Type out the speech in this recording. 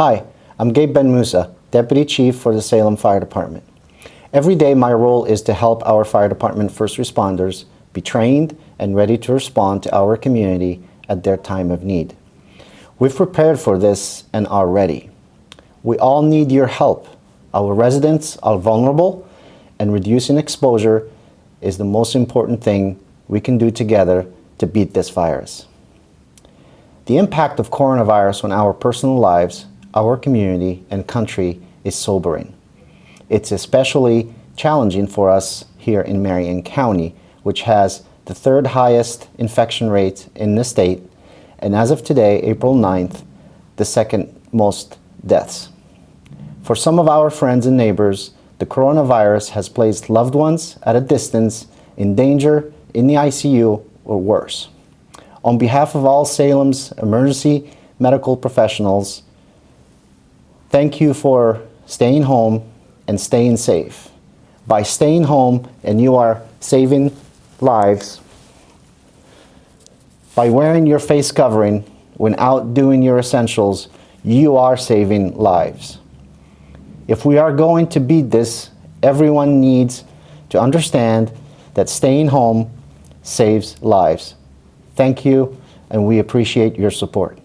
Hi, I'm Gabe Ben Musa, Deputy Chief for the Salem Fire Department. Every day my role is to help our fire department first responders be trained and ready to respond to our community at their time of need. We've prepared for this and are ready. We all need your help. Our residents are vulnerable and reducing exposure is the most important thing we can do together to beat this virus. The impact of coronavirus on our personal lives, our community, and country is sobering. It's especially challenging for us here in Marion County, which has the third highest infection rate in the state, and as of today, April 9th, the second most deaths. For some of our friends and neighbors, the coronavirus has placed loved ones at a distance, in danger, in the ICU, or worse. On behalf of all Salem's emergency medical professionals, thank you for staying home and staying safe. By staying home and you are saving lives, by wearing your face covering when out doing your essentials, you are saving lives. If we are going to beat this, everyone needs to understand that staying home saves lives. Thank you, and we appreciate your support.